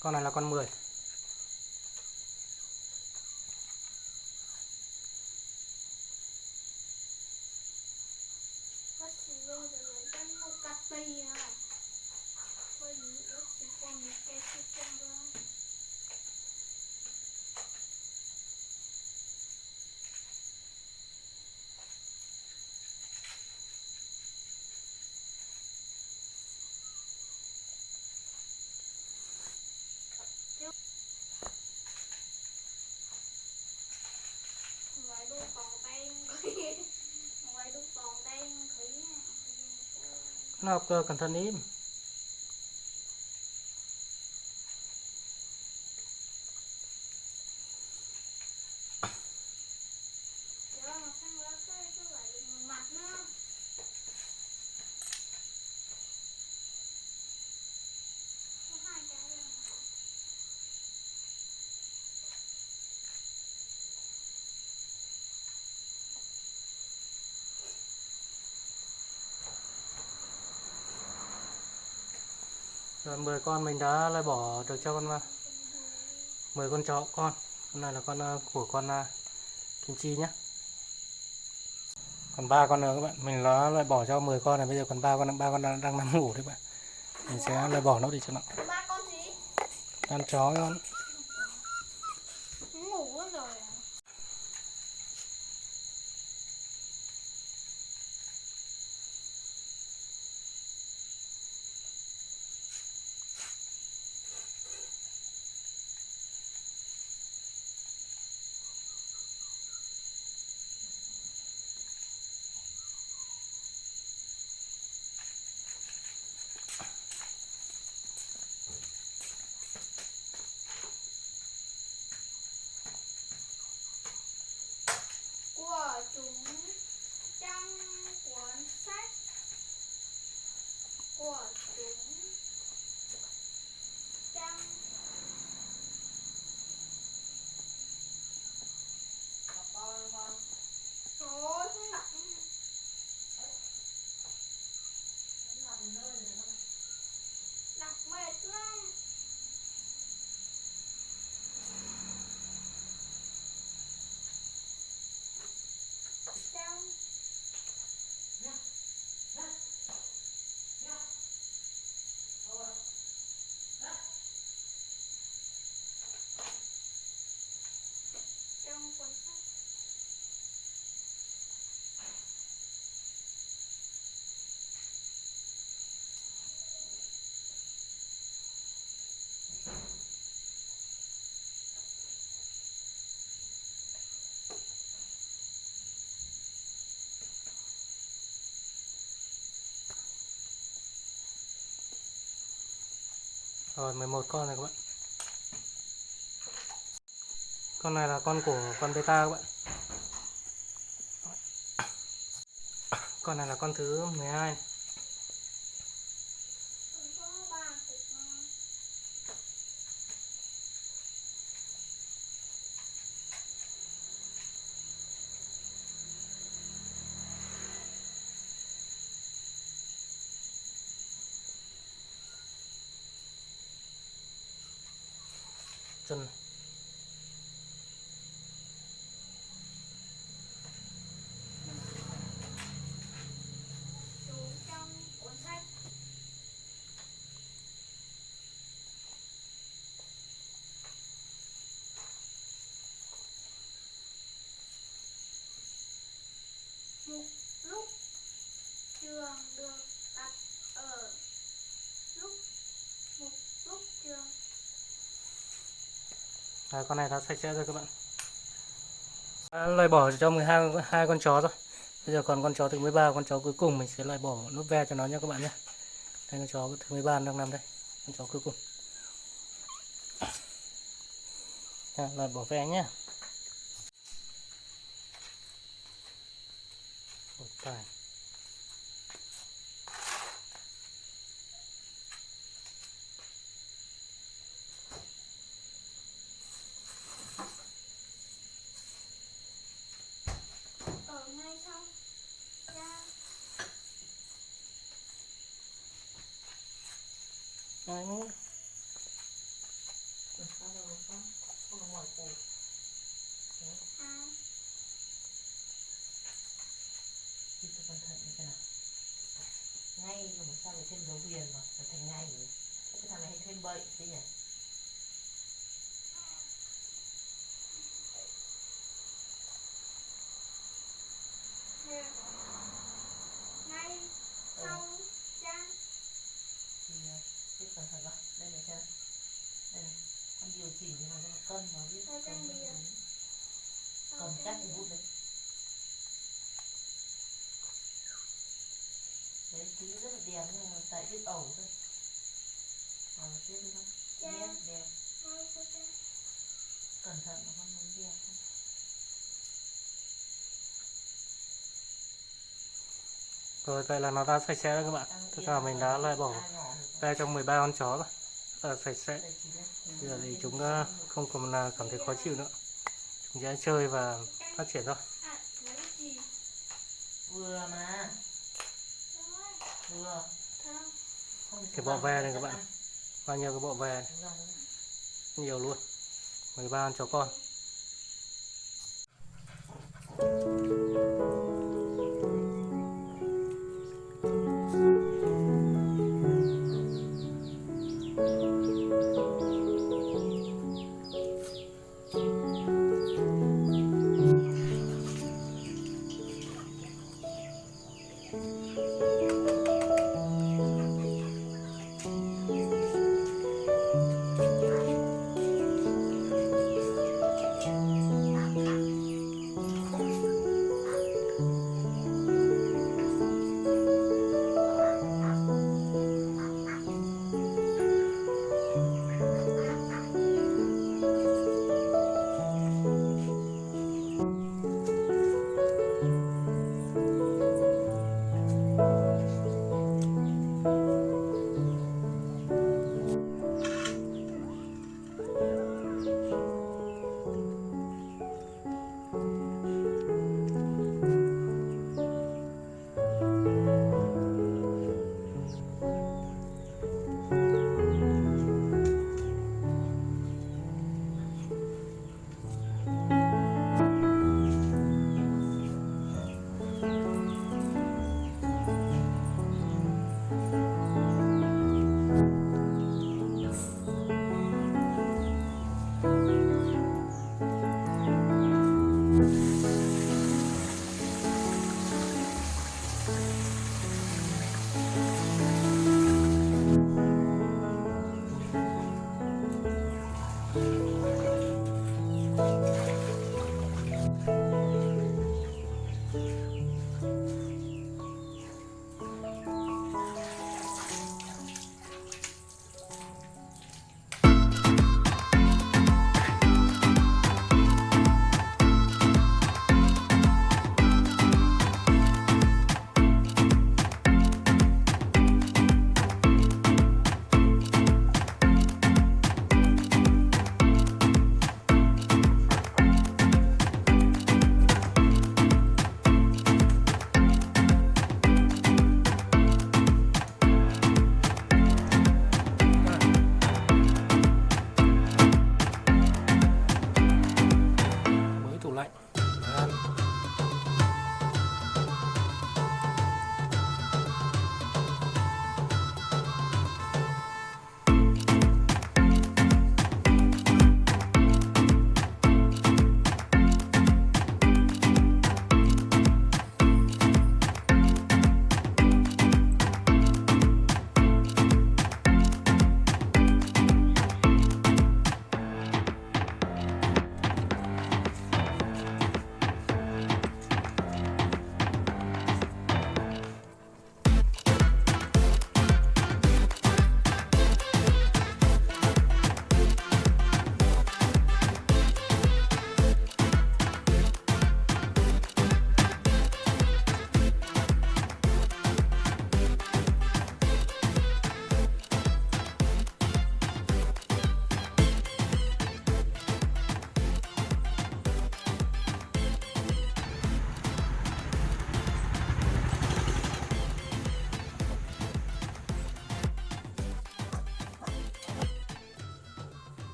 con này là con 10 nó học cơ cẩn thận im Dạ, mà sang lá cái cái lại mặt nó. Có hai cái rồi mà. Rồi 10 con mình đã loại bỏ được cho con 10 con chó con. Con này là con ờ, của con ờ, kim chi nhé còn ba con nữa các bạn. Mình đã loại bỏ cho 10 con này. Bây giờ còn ba con ba con đang, đang nằm ngủ đấy bạn. Mình sẽ loại bỏ nó đi cho nó. Ba con gì? ăn chó con rồi 11 con này các bạn con này là con của con beta các bạn con này là con thứ 12 này. Còn có ba thịt ngon chân này. Thank you. Đấy, con này đã sạch sẽ rồi các bạn. Đã loại bỏ cho 12 hai con chó rồi. Bây giờ còn con chó thứ 13 con chó cuối cùng mình sẽ loại bỏ nút ve cho nó nha các bạn nhé. Đây con chó thứ 13 đang nằm đây con chó cuối cùng. À, loại bỏ ve nhé. Ôi, tài. ở ngay trong ra Đấy, hỏi cô à đi cho cẩn thận như ngay rồi mà sao lại thêm dấu huyền mà phải thành ngay rồi cái thằng này hay thêm bậy thế nhỉ Yeah ngay sau trang thì ờ, biết cẩn thận vào đây này xem đây này cho nó cân vào biết cân sau cầm chắc cái bút đấy. Đấy chứ rất là đẹp nhưng mà tại biết ẩu thôi. À, tiếp đi không đẹp đẹp. Cẩn thận mà con muốn đẹp không rồi vậy là nó đã sạch sẽ rồi các bạn. Tất cả là mình đã biết loại bỏ ve trong 13 con chó rồi à, sạch sẽ. Bây giờ thì chúng ờ, không còn là cảm thấy khó chịu nữa. Chúng sẽ chơi và phát triển thôi. Vừa mà. Vừa. Cái bọ ve này các bạn. bao nhiêu cái bọ ve? Này. nhiều luôn. 13 chó con Thank you. Música